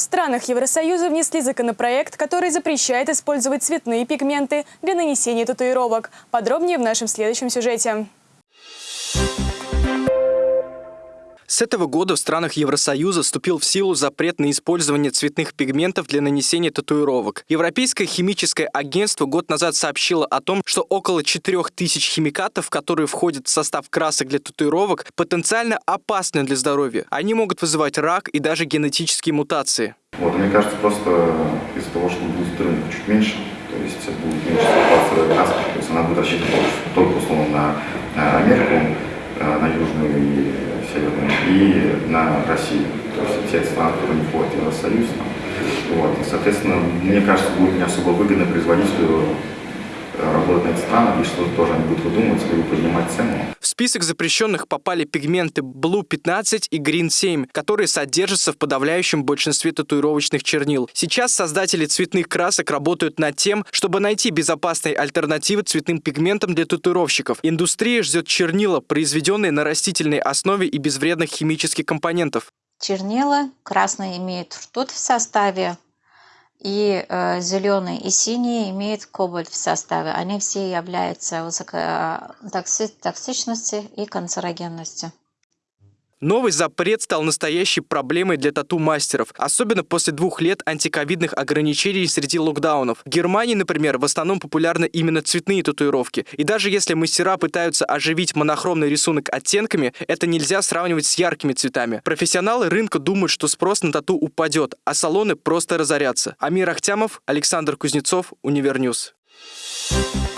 В странах Евросоюза внесли законопроект, который запрещает использовать цветные пигменты для нанесения татуировок. Подробнее в нашем следующем сюжете. С этого года в странах Евросоюза вступил в силу запрет на использование цветных пигментов для нанесения татуировок. Европейское химическое агентство год назад сообщило о том, что около 4000 химикатов, которые входят в состав красок для татуировок, потенциально опасны для здоровья. Они могут вызывать рак и даже генетические мутации. Вот, мне кажется, просто из-за того, что будет рынок чуть меньше, то есть будет меньше покупаться краска, то есть она будет рассчитана только условно на Америку, э, на Южную и Северную, и на Россию. То есть те страны, которые не входят в Евросоюз. Вот. И, соответственно, мне кажется, будет не особо выгодно производителю э, работать на эти страны, и что тоже они будут выдумывать, либо поднимать цену. Список запрещенных попали пигменты Blue 15 и Green 7, которые содержатся в подавляющем большинстве татуировочных чернил. Сейчас создатели цветных красок работают над тем, чтобы найти безопасные альтернативы цветным пигментам для татуировщиков. Индустрия ждет чернила, произведенные на растительной основе и без вредных химических компонентов. Чернила красные имеют ртуть в составе, и э, зеленый и синий имеют кобальт в составе. Они все являются высокотоксичностью и канцерогенностью. Новый запрет стал настоящей проблемой для тату-мастеров, особенно после двух лет антиковидных ограничений среди локдаунов. В Германии, например, в основном популярны именно цветные татуировки. И даже если мастера пытаются оживить монохромный рисунок оттенками, это нельзя сравнивать с яркими цветами. Профессионалы рынка думают, что спрос на тату упадет, а салоны просто разорятся. Амир Ахтямов, Александр Кузнецов, Univer News. Thank you